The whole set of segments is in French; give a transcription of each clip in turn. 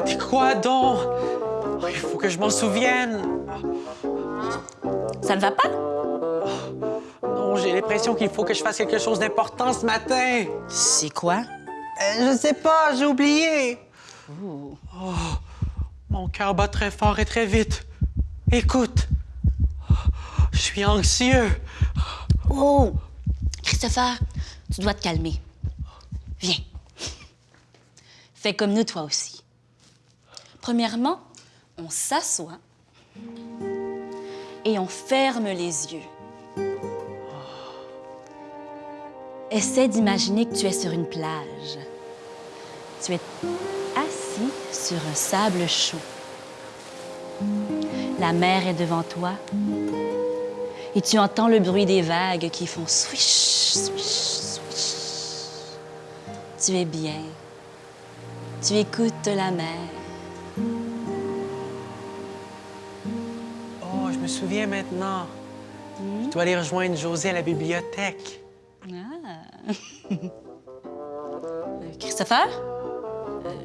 t'es quoi donc? Oh, Il faut que je m'en souvienne. Ça ne va pas? Non, j'ai l'impression qu'il faut que je fasse quelque chose d'important ce matin. C'est quoi? Euh, je sais pas, j'ai oublié. Oh, mon cœur bat très fort et très vite. Écoute, je suis anxieux. Oh! Christopher, tu dois te calmer. Viens. Fais comme nous, toi aussi. Premièrement, on s'assoit et on ferme les yeux. Essaie d'imaginer que tu es sur une plage. Tu es assis sur un sable chaud. La mer est devant toi et tu entends le bruit des vagues qui font swish, swish, swish. Tu es bien. Tu écoutes la mer. Me souviens maintenant. Je dois aller rejoindre José à la bibliothèque. Ah. Christopher?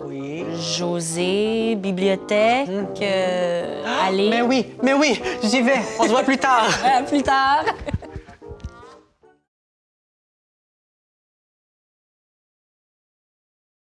Oui. José, bibliothèque, euh, aller. Mais oui, mais oui, j'y vais. On se voit plus tard. À plus tard.